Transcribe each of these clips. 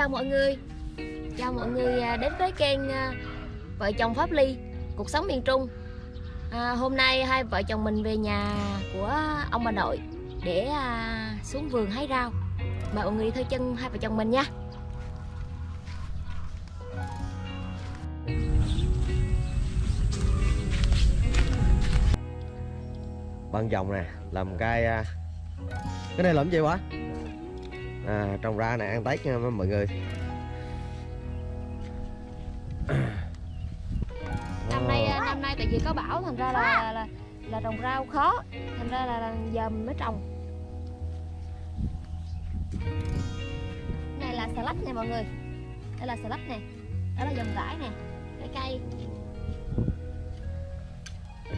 chào mọi người. Chào mọi người à, đến với kênh à, Vợ chồng Pháp Ly Cuộc sống miền Trung. À, Hôm nay hai vợ chồng mình về nhà của ông bà nội Để à, xuống vườn hái rau. Mời mọi người đi theo chân hai vợ chồng mình nha. Băng dòng nè làm cái à, cái này làm gì quá à, trồng ra nè ăn tết nha mọi người. Năm nay à, năm nay tại vì có bão thành ra là là, là, là trồng rau khó. Thành ra là, là giờ mình mới trồng. Này là xà lách nè mọi người. Đây là xà lách nè. Đó là dòng rải nè Cái cây.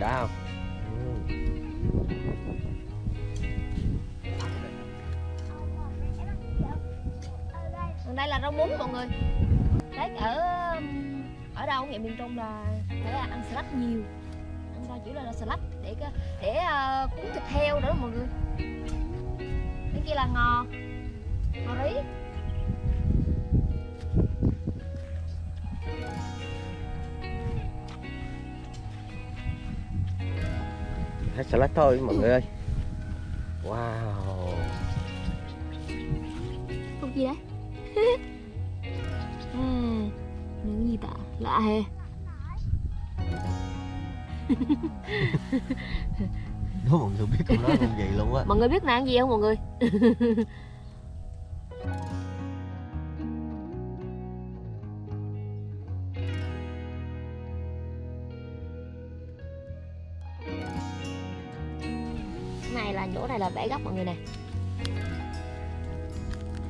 Đã không Còn đây là rau muống mọi người. Tết ở ở đâu huyện miền Trung là phải ăn salad nhiều. Ăn rau chủ yếu là salad để để uh, cuốn thịt heo nữa mọi người. Cái kia là ngò ngò rí. Hết salad thôi mọi người ơi. Wow. Con gì đấy lạ hè Đố mọi người biết câu nói con gì luôn á. Mọi người biết ăn gì không mọi người? Này là chỗ này là bẻ gốc mọi người nè.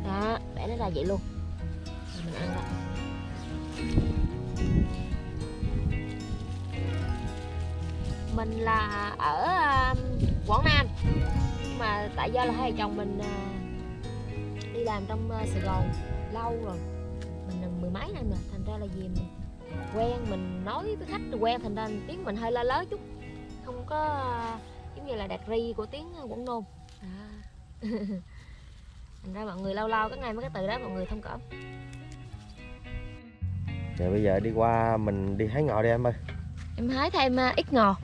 Đó bẻ nó ra vậy luôn mình là ở um, Quảng Nam. Nhưng mà tại do là hai vợ chồng mình à, đi làm trong à, Sài Gòn lâu rồi. Mình là mười mấy năm rồi thành ra là gì mình quen mình nói với khách quen thành ra tiếng mình hơi la lớ chút. Không có à, giống như là đạt ri của tiếng Quảng Nôm à. thành ra mọi người lâu lâu cái ngày mấy cái từ đó mọi người thông cảm. Rồi bây giờ đi qua mình đi hái ngò đi em ơi. Em hái thêm ít ngò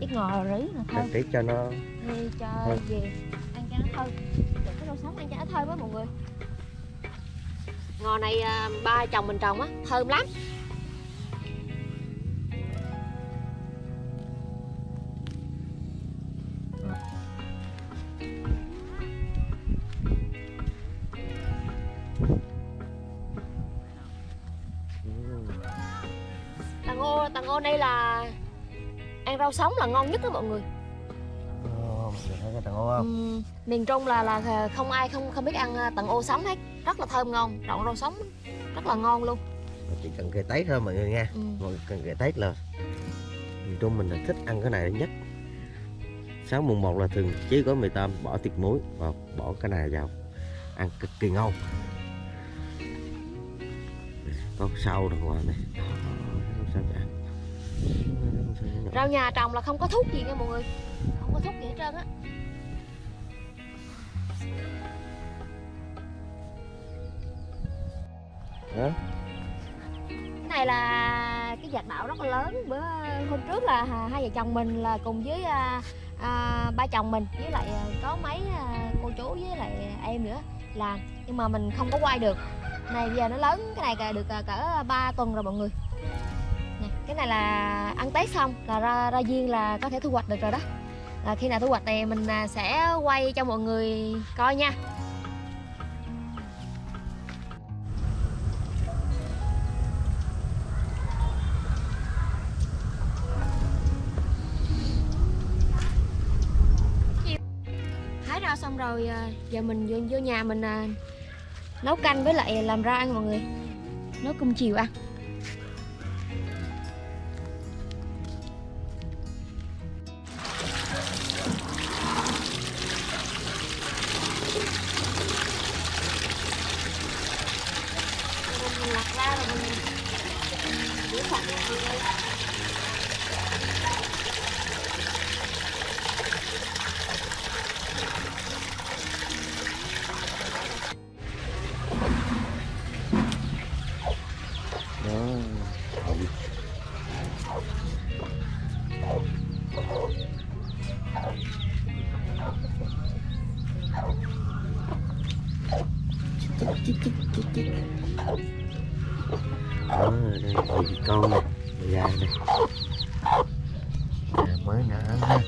ít ngò rí là thơm Để cho nó. Đi cho Thơm. về. Ăn cho nó thơm để cái rau sống ăn cho nó thơm á mọi người. Ngò này à, ba chồng mình trồng á thơm lắm. Ừ. tàng ô tàng ô đây là ăn rau sống là ngon nhất đó mọi người. Cái Ừm, miền Trung là là không ai không không biết ăn à, tầng ô sống hết. Rất là thơm ngon trộn rau sống rất là ngon luôn. Chỉ cần cây tết thôi mọi người nha. Ừ. mọi người cần cây tết là miền trung mình là thích ăn cái này nhất. Sáng mùng 1 là thường chế gói mì tôm bỏ thịt muối và bỏ cái này vào. Ăn cực kỳ ngon. Có sâu đằng ngoài này rau nhà trồng là không có thuốc gì nha mọi người. Không có thuốc gì hết trơn á. Đó. cái này là cái giặt đạo rất là lớn. Bữa hôm trước là hai vợ chồng mình là cùng với à, à, ba chồng mình với lại à, có mấy à, cô chú với lại em nữa làm nhưng mà mình không có quay được. Này bây giờ nó lớn cái này được à, cỡ 3 tuần rồi mọi người cái này là ăn tết xong là ra ra viên là có thể thu hoạch được rồi đó. Là khi nào thu hoạch này mình à, sẽ quay cho mọi người coi nha. Hái rau xong rồi à, giờ mình vô, vô nhà mình à, nấu canh với lại làm rau ăn mọi người. Nấu cơm chiều ăn. mình lặt ra rồi mình rửa sạch cái này chích chích chích chích đó đây bì con này bì ai đây à, mới nở ha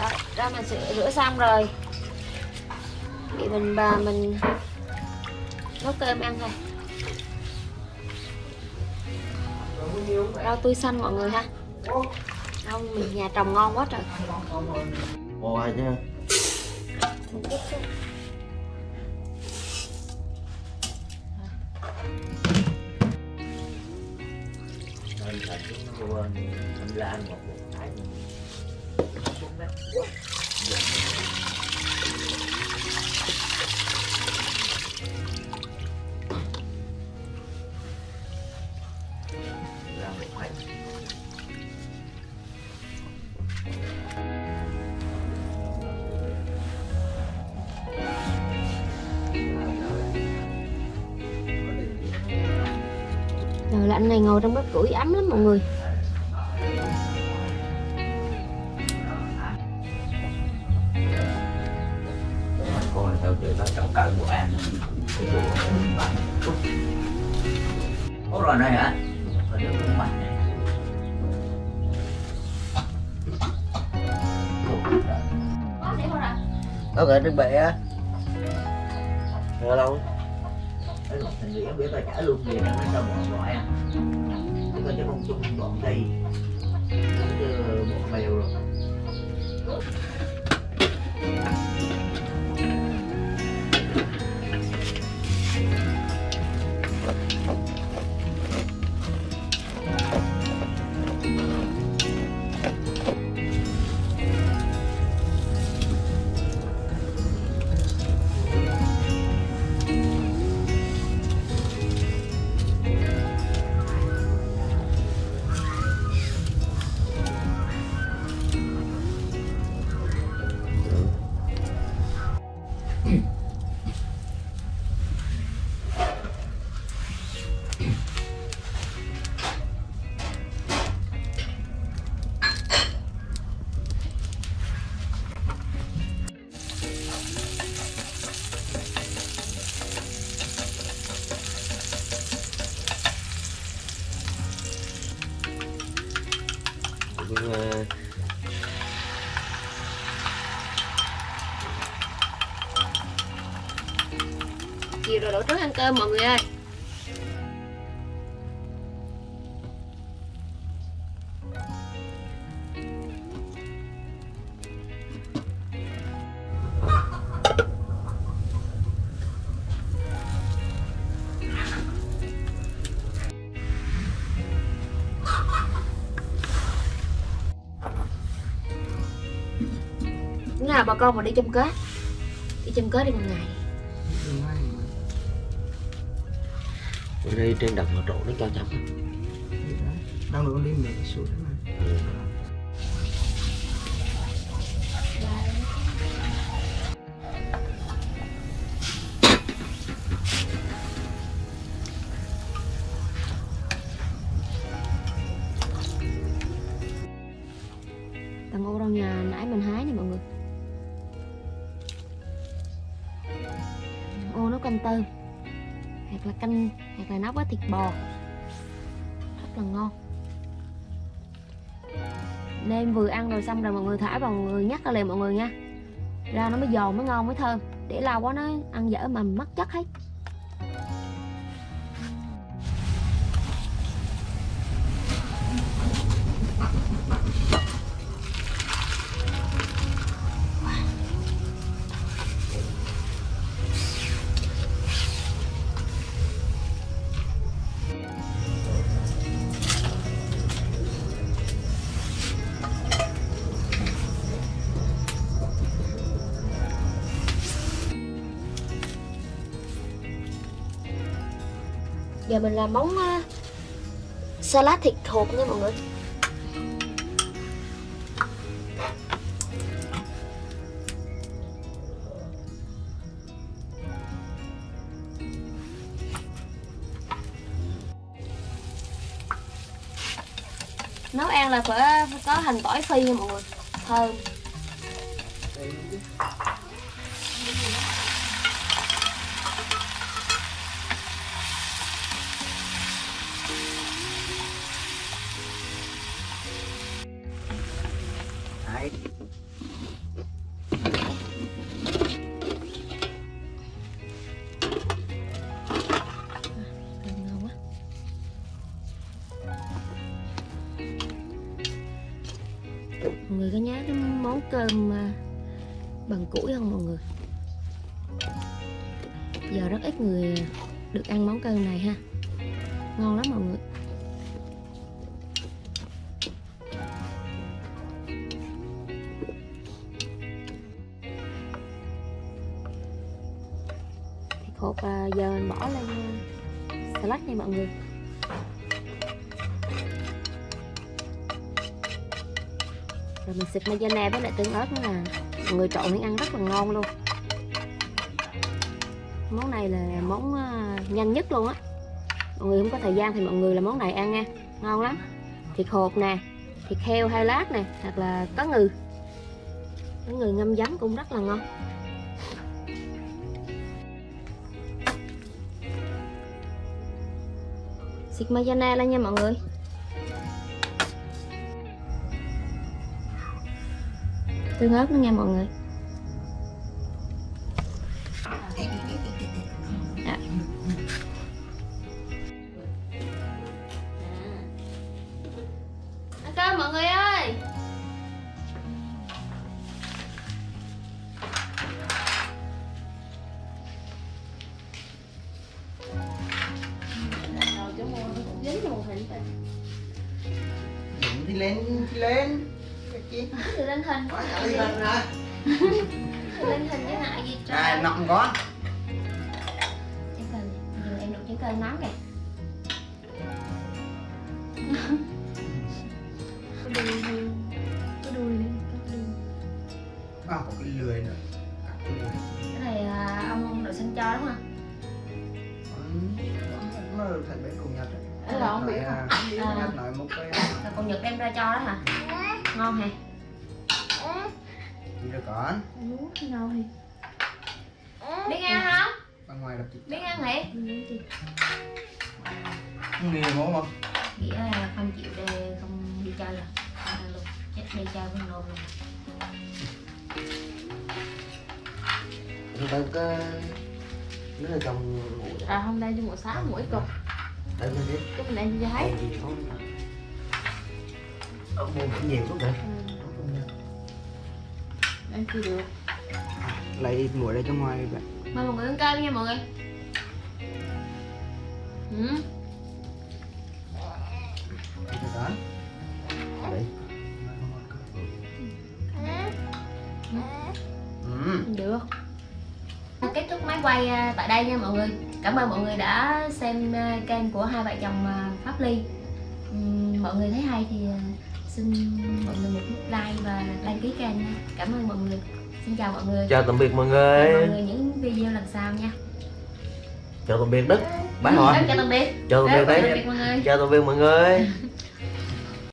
đó, ra mình sẽ rửa xong rồi. Thì mình bà mình nấu cơm ăn thôi. Rau tươi xanh mọi người ha rau mình nhà trồng ngon quá trời bò chứ Mình chút xíu. Nên thật nó quên anh Lan một một cái ra lạnh này ngồi trong bếp củi ấm lắm mọi người. Ủa rồi đây hả? Ở đây cũng mạnh này. nó gọi trứng bẹ á Nghe đâu cái lục thành nghĩa biết là trả luôn gì nó cho bọn loại, em Chứ còn chứ không chung bọn thì Chứ ờ, bọn mèo rồi. Cơm mọi người ơi. Bữa nào bà con mà đi chăm kết? Đi chăm kết đi một ngày. Trên đồng mà trộn nó cho chấm đang được lên mẹ xuống mà. Ừ. Tầng ô rau nhà nãy mình hái nè mọi người. Ô nấu canh tôm hoặc là canh, Hoặc là nấu với thịt bò. Rất là ngon. Nên vừa ăn rồi xong rồi mọi người thả vào, mọi người nhắc ra liền mọi người nha. Ra nó mới giòn, mới ngon, mới thơm. Để lâu quá nó ăn dở mà mất chất hết. Giờ mình làm món uh, salad thịt hộp nha mọi người. Nấu ăn là phải có hành tỏi phi nha mọi người. Thơm. lại. Người có nhớ cái món cơm à, bằng củi không mọi người? Giờ rất ít người được ăn món cơm này ha. Ngon lắm mọi người. Thịt hột à, giờ mình bỏ lên à, salad nha mọi người. Rồi mình xịt mayonnaise với lại tương ớt nữa là mọi người trộn lên ăn rất là ngon luôn. Món này là món à, nhanh nhất luôn á. Mọi người không có thời gian thì mọi người làm món này ăn nha. Ngon lắm. Thịt hột nè thịt heo hai lát nè hoặc là có ngừ. Có ngừ ngâm giấm cũng rất là ngon xịt mayonnaise lên nha mọi người. Tương ớt nữa nha mọi người. Đi lên đi lên. Cái chi thì lên hình. Quá đi lên rồi. Thì lên hình chứ ngại gì trời? À nọng có trái giờ em đụng trái cây nóng kìa. Có đuôi có đuôi đi có đuôi à, có cái lười nữa. Cái này à, ông ông nội sinh cho đúng không? Ừ, nó thành bên cùng nhật Ấy là ông Nội, biết à, À. nhật nội một cái là con nhật đem ra cho đó hả? Ngon hả? Gì được con ngon hả? Biết ăn không? Bên ngoài đập biết ăn hả? Không nghề mổ mà nghĩa là không chịu để không đi chơi à? Không ăn luôn. Chết đi chơi với nôn luôn. Chúng ta có nó là trong ngủ à hôm nay đi ngủ sáng mỗi cục tới bên đấy cái mình ăn cho thấy gì không ở mua cũng nhiều lắm rồi ăn chưa được? Lấy muội đây cho ngoài vậy mời mọi người ăn cơm nha mọi người. Ừ. Đi đấy ừ. được kết thúc máy quay à, tại đây nha mọi người. Cảm ơn mọi người đã xem à, kênh của hai vợ chồng à, pháp ly. Mọi người thấy hay thì xin mọi người một nút like và đăng ký kênh nha. Cảm ơn mọi người. Xin chào mọi người. Chào tạm biệt mọi người. Mọi người những video lần sau nha. Chào tạm biệt đức. Bye. Hỏi chào tạm biệt. Chào tạm biệt đấy. biệt mọi người. Chào tạm biệt mọi người